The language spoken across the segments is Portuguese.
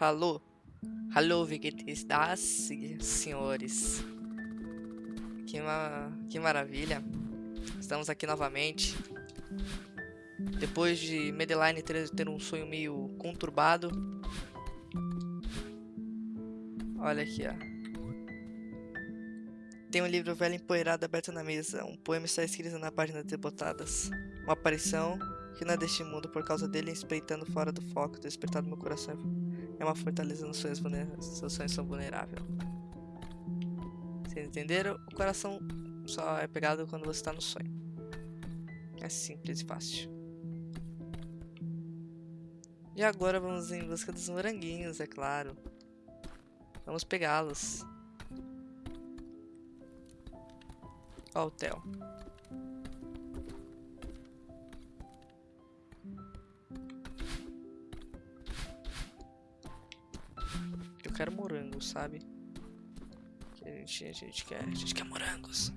Alô? Alô, vegetistas, senhores. Que, ma que maravilha. Estamos aqui novamente. Depois de Madeline ter, um sonho meio conturbado. Olha aqui, ó. Tem um livro velho empoeirado aberto na mesa. Um poema está escrito na página debotadas. Uma aparição que não é deste mundo por causa dele espreitando fora do foco, despertado meu coração. É uma fortaleza nos sonhos vulneráveis. Seus sonhos são vulneráveis. Vocês entenderam? O coração só é pegado quando você está no sonho. É simples e fácil. E agora vamos em busca dos moranguinhos, é claro. Vamos pegá-los. Ó o Theo. Quero morango, sabe? A gente, a gente quer, a gente quer morangos.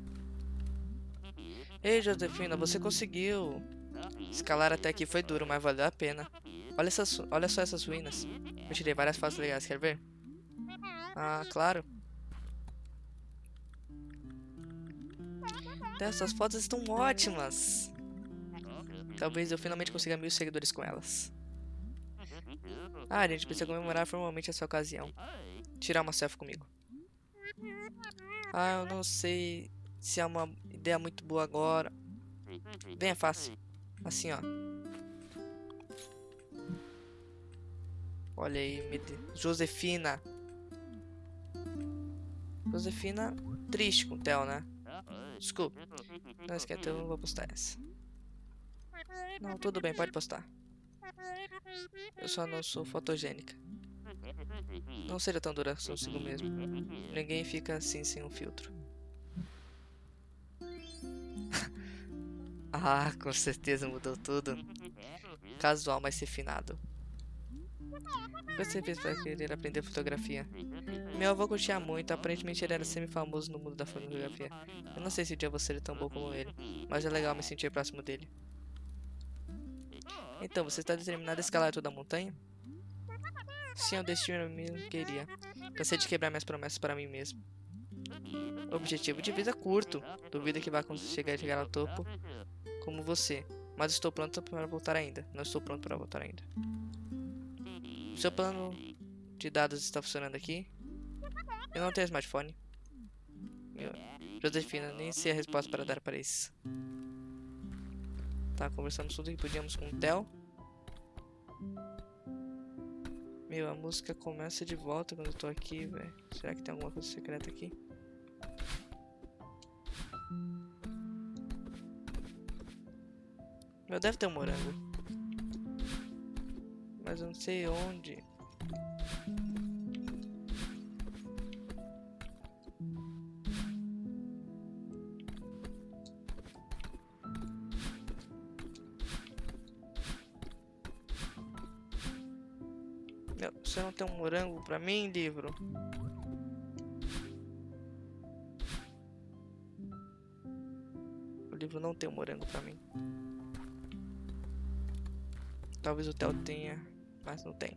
Ei, Josefina, você conseguiu. Escalar até aqui foi duro, mas valeu a pena. Olha, essas, olha só essas ruínas. Eu tirei várias fotos legais, quer ver? Ah, claro. Essas fotos estão ótimas. Talvez eu finalmente consiga mil seguidores com elas. A gente precisa comemorar formalmente essa ocasião. Tirar uma selfie comigo. Ah, eu não sei se é uma ideia muito boa agora. Bem é fácil. Assim, ó. Olha aí, Josefina. Josefina triste com o Theo, né? Desculpa. Não esquece, eu não vou postar essa. Não, tudo bem, pode postar. Eu só não sou fotogênica. Não seria tão dura consigo mesmo. Ninguém fica assim sem um filtro. ah, com certeza mudou tudo. Casual, mas refinado. Você fez para querer aprender fotografia? Meu avô curtia muito, aparentemente ele era semi-famoso no mundo da fotografia. Eu não sei se o dia vou ser tão bom como ele, mas é legal me sentir próximo dele. Então, você está determinado a escalar toda a montanha? Sim, o destino me queria. Cansei de quebrar minhas promessas para mim mesmo. Objetivo de vida curto. Duvido que vá conseguir chegar ao topo como você. Mas estou pronto para voltar ainda. Não estou pronto para voltar ainda. Seu plano de dados está funcionando aqui? Eu não tenho smartphone. Meu, Josefina, nem sei a resposta para dar para isso. Tá, conversamos tudo que podíamos com o Theo. Meu, a música começa de volta quando eu tô aqui, velho. Será que tem alguma coisa secreta aqui? Meu, deve ter um morango. Mas eu não sei onde. Você não tem um morango pra mim, livro? O livro não tem um morango pra mim. Talvez o Theo tenha, mas não tem.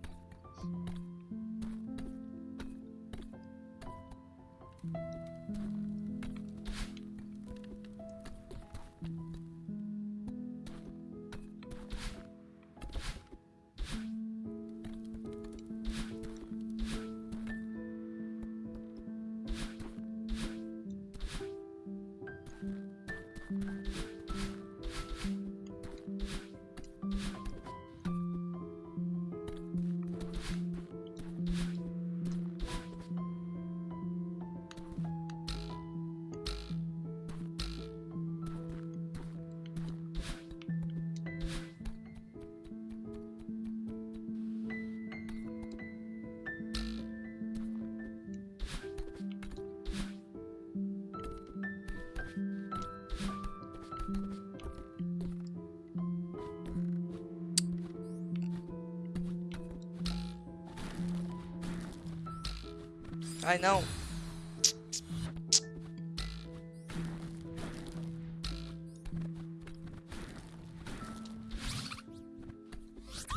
Ai, não.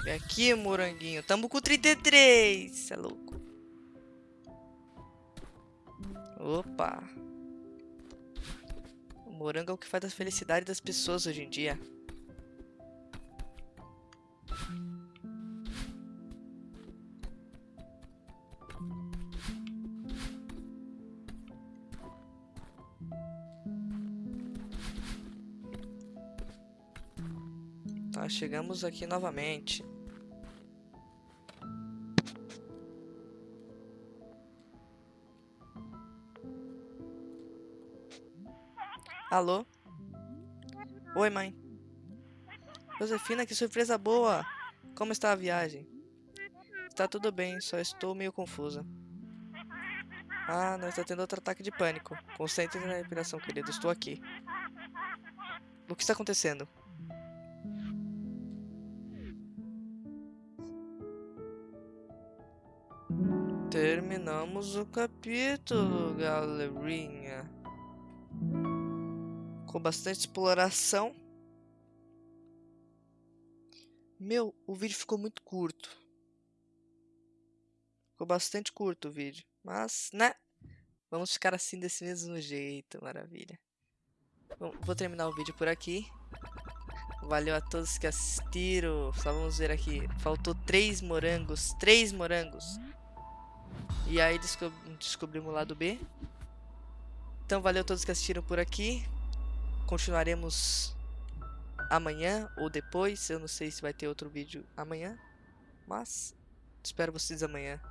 Vem aqui, moranguinho. Tamo com 33. Cê é louco. Opa. O morango é o que faz a felicidade das pessoas hoje em dia. Tá, chegamos aqui novamente. Alô? Oi, mãe. Josefina, que surpresa boa! Como está a viagem? Está tudo bem, só estou meio confusa. Ah, não está tendo outro ataque de pânico. Concentre na respiração, querido. Estou aqui. O que está acontecendo? Terminamos o capítulo, galerinha. Com bastante exploração. Meu, o vídeo ficou muito curto. Ficou bastante curto o vídeo. Mas, né? Vamos ficar assim desse mesmo jeito, maravilha. Bom, vou terminar o vídeo por aqui. Valeu a todos que assistiram. Só vamos ver aqui. Faltou três morangos. Três morangos. E aí descob descobrimos o lado B. Então valeu a todos que assistiram por aqui. Continuaremos amanhã ou depois. Eu não sei se vai ter outro vídeo amanhã. Mas espero vocês amanhã.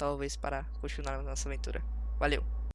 Talvez para continuar nossa aventura. Valeu!